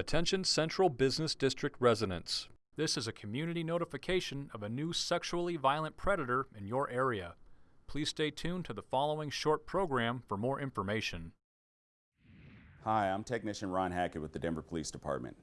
Attention Central Business District residents. This is a community notification of a new sexually violent predator in your area. Please stay tuned to the following short program for more information. Hi, I'm Technician Ron Hackett with the Denver Police Department.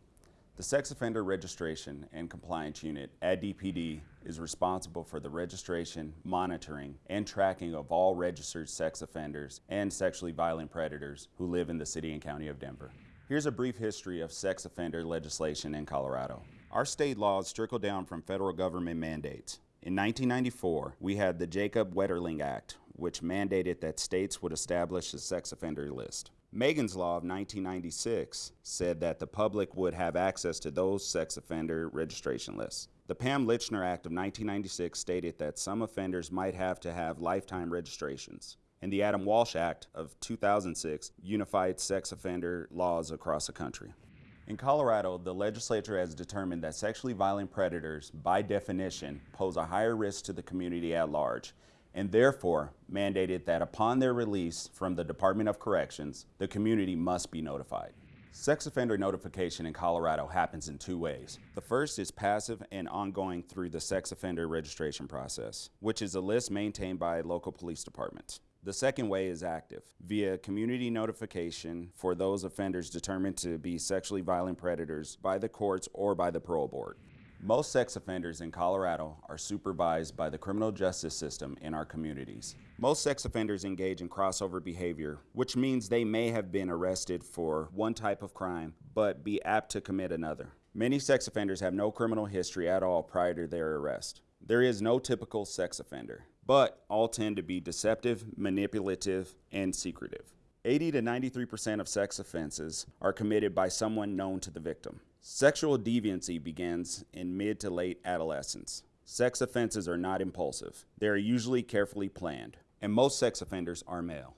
The Sex Offender Registration and Compliance Unit at DPD is responsible for the registration, monitoring, and tracking of all registered sex offenders and sexually violent predators who live in the City and County of Denver. Here's a brief history of sex offender legislation in Colorado. Our state laws trickle down from federal government mandates. In 1994, we had the Jacob Wetterling Act, which mandated that states would establish a sex offender list. Megan's Law of 1996 said that the public would have access to those sex offender registration lists. The Pam Lychner Act of 1996 stated that some offenders might have to have lifetime registrations and the Adam Walsh Act of 2006 unified sex offender laws across the country. In Colorado, the legislature has determined that sexually violent predators, by definition, pose a higher risk to the community at large, and therefore mandated that upon their release from the Department of Corrections, the community must be notified. Sex offender notification in Colorado happens in two ways. The first is passive and ongoing through the sex offender registration process, which is a list maintained by local police departments. The second way is active, via community notification for those offenders determined to be sexually violent predators by the courts or by the parole board. Most sex offenders in Colorado are supervised by the criminal justice system in our communities. Most sex offenders engage in crossover behavior, which means they may have been arrested for one type of crime, but be apt to commit another. Many sex offenders have no criminal history at all prior to their arrest. There is no typical sex offender but all tend to be deceptive, manipulative, and secretive. 80 to 93% of sex offenses are committed by someone known to the victim. Sexual deviancy begins in mid to late adolescence. Sex offenses are not impulsive. They are usually carefully planned, and most sex offenders are male.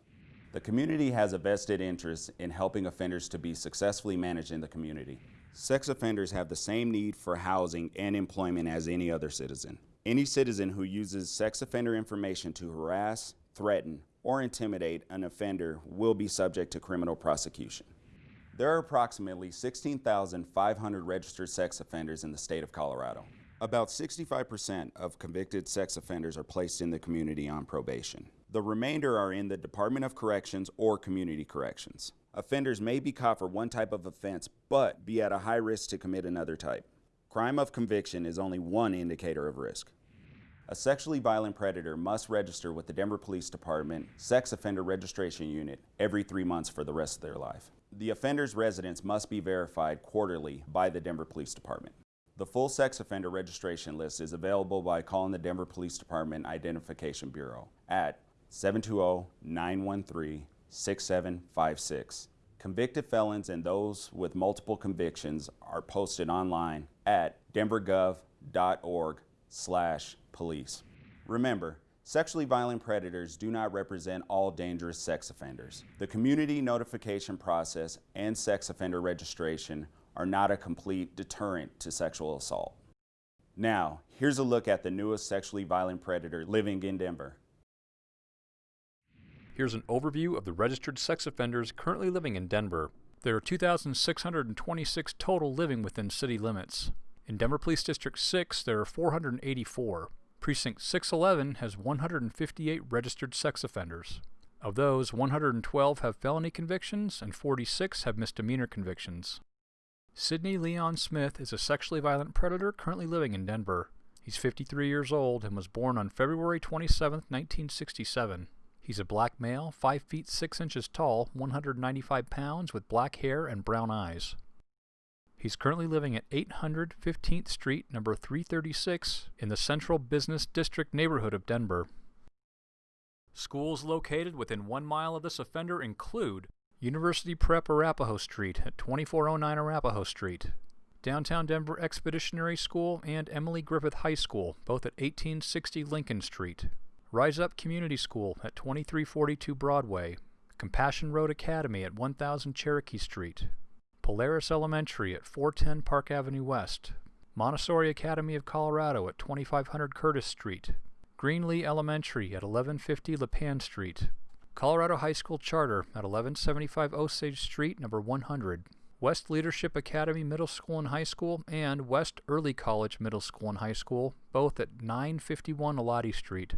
The community has a vested interest in helping offenders to be successfully managed in the community. Sex offenders have the same need for housing and employment as any other citizen. Any citizen who uses sex offender information to harass, threaten, or intimidate an offender will be subject to criminal prosecution. There are approximately 16,500 registered sex offenders in the state of Colorado. About 65% of convicted sex offenders are placed in the community on probation. The remainder are in the Department of Corrections or Community Corrections. Offenders may be caught for one type of offense, but be at a high risk to commit another type. Crime of conviction is only one indicator of risk. A sexually violent predator must register with the Denver Police Department Sex Offender Registration Unit every three months for the rest of their life. The offender's residence must be verified quarterly by the Denver Police Department. The full sex offender registration list is available by calling the Denver Police Department Identification Bureau at 720-913-6756 Convicted felons and those with multiple convictions are posted online at denvergov.org slash police. Remember, sexually violent predators do not represent all dangerous sex offenders. The community notification process and sex offender registration are not a complete deterrent to sexual assault. Now, here's a look at the newest sexually violent predator living in Denver. Here's an overview of the registered sex offenders currently living in Denver. There are 2,626 total living within city limits. In Denver Police District 6, there are 484. Precinct 611 has 158 registered sex offenders. Of those, 112 have felony convictions and 46 have misdemeanor convictions. Sidney Leon Smith is a sexually violent predator currently living in Denver. He's 53 years old and was born on February 27, 1967. He's a black male, 5 feet 6 inches tall, 195 pounds, with black hair and brown eyes. He's currently living at 800 15th Street, number 336, in the Central Business District neighborhood of Denver. Schools located within one mile of this offender include University Prep Arapahoe Street at 2409 Arapahoe Street, Downtown Denver Expeditionary School and Emily Griffith High School, both at 1860 Lincoln Street. Rise Up Community School at 2342 Broadway, Compassion Road Academy at 1000 Cherokee Street, Polaris Elementary at 410 Park Avenue West, Montessori Academy of Colorado at 2500 Curtis Street, Greenlee Elementary at 1150 Lipan Street, Colorado High School Charter at 1175 Osage Street, number 100, West Leadership Academy Middle School and High School, and West Early College Middle School and High School, both at 951 Elati Street.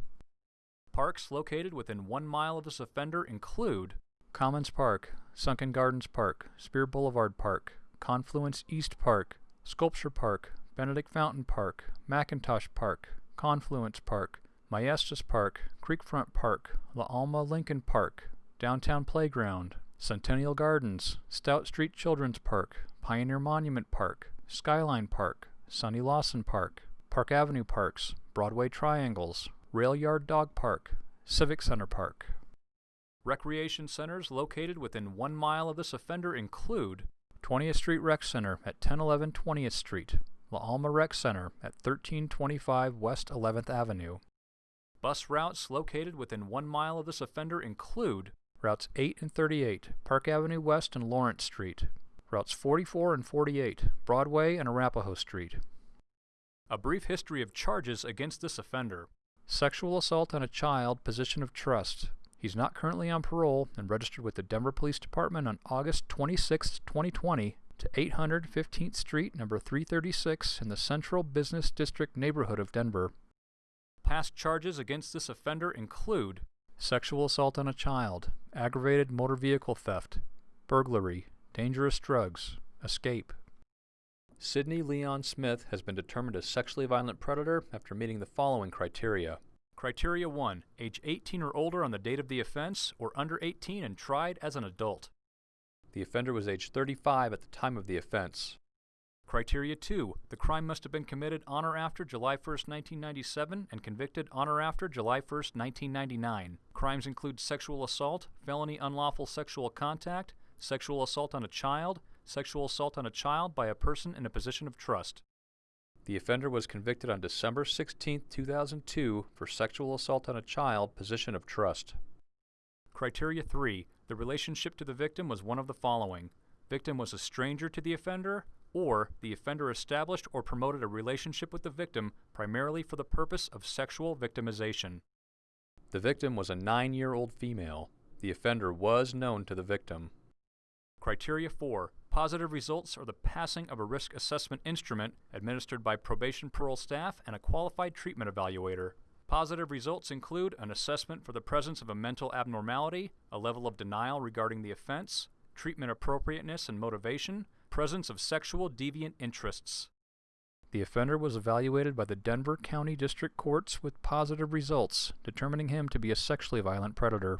Parks located within one mile of this offender include Commons Park, Sunken Gardens Park, Speer Boulevard Park, Confluence East Park, Sculpture Park, Benedict Fountain Park, McIntosh Park, Confluence Park, Maestas Park, Creekfront Park, La Alma Lincoln Park, Downtown Playground, Centennial Gardens, Stout Street Children's Park, Pioneer Monument Park, Skyline Park, Sonny Lawson Park, Park Avenue Parks, Broadway Triangles, Rail Yard Dog Park, Civic Center Park. Recreation centers located within one mile of this offender include 20th Street Rec Center at 1011 20th Street, La Alma Rec Center at 1325 West 11th Avenue. Bus routes located within one mile of this offender include routes 8 and 38, Park Avenue West and Lawrence Street, routes 44 and 48, Broadway and Arapahoe Street. A brief history of charges against this offender. Sexual assault on a child, position of trust. He's not currently on parole and registered with the Denver Police Department on August 26, 2020 to 800 15th Street, number 336 in the Central Business District neighborhood of Denver. Past charges against this offender include sexual assault on a child, aggravated motor vehicle theft, burglary, dangerous drugs, escape. Sidney Leon Smith has been determined a sexually violent predator after meeting the following criteria. Criteria 1. Age 18 or older on the date of the offense, or under 18 and tried as an adult. The offender was age 35 at the time of the offense. Criteria 2. The crime must have been committed on or after July 1, 1997 and convicted on or after July 1, 1999. Crimes include sexual assault, felony unlawful sexual contact, sexual assault on a child, sexual assault on a child by a person in a position of trust. The offender was convicted on December 16, 2002 for sexual assault on a child, position of trust. Criteria 3. The relationship to the victim was one of the following. Victim was a stranger to the offender, or the offender established or promoted a relationship with the victim primarily for the purpose of sexual victimization. The victim was a nine year old female. The offender was known to the victim. Criteria 4. Positive results are the passing of a risk assessment instrument administered by probation parole staff and a qualified treatment evaluator. Positive results include an assessment for the presence of a mental abnormality, a level of denial regarding the offense, treatment appropriateness and motivation, presence of sexual deviant interests. The offender was evaluated by the Denver County District Courts with positive results, determining him to be a sexually violent predator.